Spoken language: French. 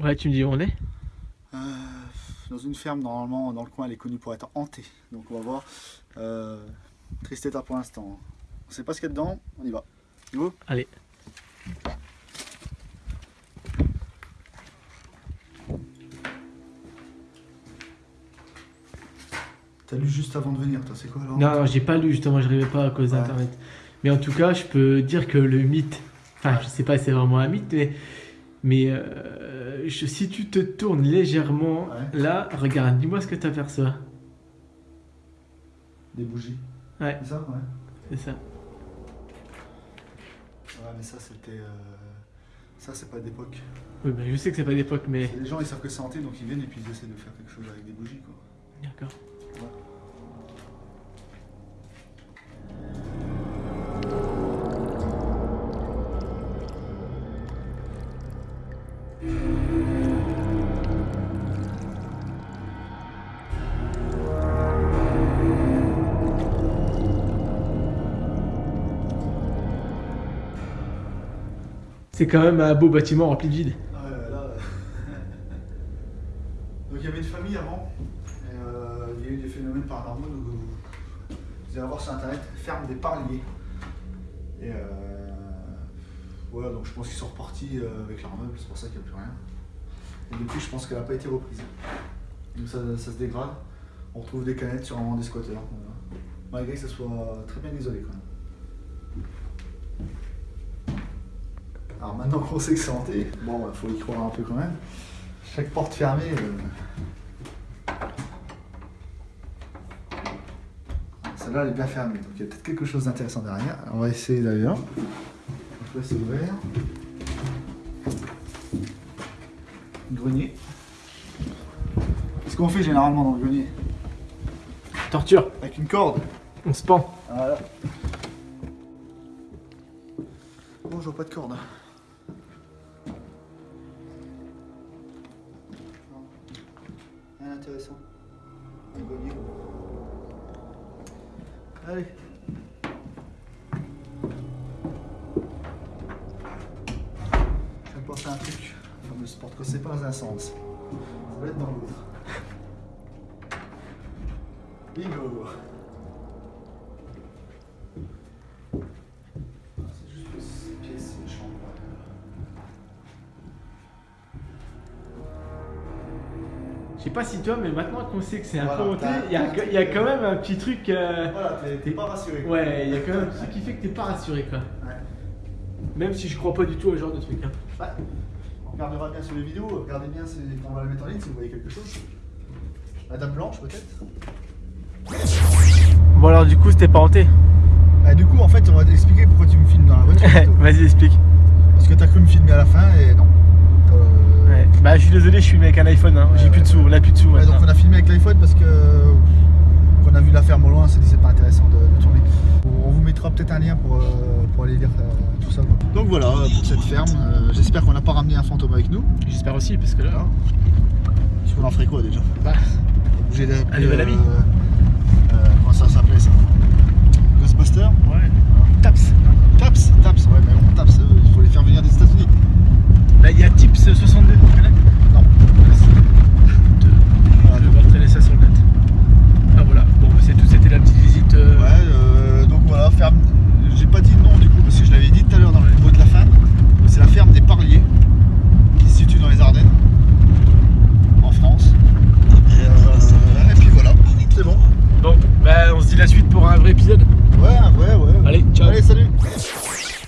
Ouais, tu me dis où on est? Euh, dans une ferme, normalement, dans le coin, elle est connue pour être hantée. Donc on va voir. Euh, triste état pour l'instant. On sait pas ce qu'il y a dedans, on y va. Go Allez. T'as lu juste avant de venir, toi, c'est quoi alors Non, non, j'ai pas lu justement, je rêvais pas à cause Ouais. d'internet. Mais en tout cas, je peux dire que le mythe, enfin, je sais pas si c'est vraiment un mythe, mais, mais euh, je- si tu te tournes légèrement Ouais. là, regarde, dis-moi ce que tu aperçois. Des bougies. Ouais. C'est ça Ouais. C'est ça. Ouais, mais ça, c'était. euh, Ça, c'est pas d'époque. Oui, bah, je sais que c'est pas d'époque, mais. Les gens, ils savent que c'est hanté, donc ils viennent et puis ils essaient de faire quelque chose avec des bougies, quoi. D'accord. C'est quand même un beau bâtiment rempli de vide. Ah donc il y avait une famille avant, euh, il y a eu des phénomènes paranormaux, donc vous, vous allez voir sur internet, ferme des parliers. Euh, voilà, donc je pense qu'ils sont repartis euh, avec leurs meubles, c'est pour ça qu'il n'y a plus rien. Et depuis, je pense qu'elle n'a pas été reprise. Donc ça, ça se dégrade. On retrouve des canettes sur un des squatteurs. voilà. Malgré que ça soit très bien isolé quand même. Alors maintenant qu'on sait que c'est hanté, bon, il faut y croire un peu quand même. Chaque porte fermée. euh, Celle-là, elle est bien fermée, donc il y a peut-être quelque chose d'intéressant derrière. On va essayer d'ailleurs. Là, c'est ouvert. Grenier. Qu'est-ce qu'on fait généralement dans le grenier Torture, Avec une corde. on se pend. Voilà. Bon, je vois pas de corde. Rien d'intéressant. Un grenier. Allez. Penser à un truc. Le fameux sport que c'est pas dans un sens. Ça va être dans l'autre. Bingo Ah, C'est juste que ces pièces, c'est une chambre. Je sais pas si toi, mais maintenant qu'on sait que c'est un peu t'as- il y, a- quand même un petit truc. euh, Voilà, t'es- t'es pas rassuré. quoi. Ouais, il y a quand même un truc qui fait que t'es pas rassuré quoi. Ouais. Même si je crois pas du tout au genre de truc. Hein. On regardera bien sur les vidéos, regardez bien si, quand on va les mettre en ligne si vous voyez quelque chose. La dame blanche peut-être Bon alors du coup c'était pas hanté. Bah, Du coup en fait on va t'expliquer pourquoi tu me filmes dans la voiture. Vas-y explique. Parce que t'as cru me filmer à la fin et non. Euh, Ouais. Bah je suis désolé, je suis avec un iPhone, hein. j'ai Ouais, plus de sous, on a plus de sous ouais, donc on a filmé avec l'iPhone parce que qu'on a vu la ferme au loin, on s'est dit c'est pas intéressant de, de tourner. Mettra peut-être un lien pour, euh, pour aller lire euh, tout ça. quoi. Donc voilà pour cette ferme. Euh, J'espère qu'on n'a pas ramené un fantôme avec nous. J'espère aussi parce que là. Parce qu'on en ferait quoi déjà Bah, Bouger d'appeler, Un nouvel ami. euh, euh, comment ça s'appelait ça? Ghostbuster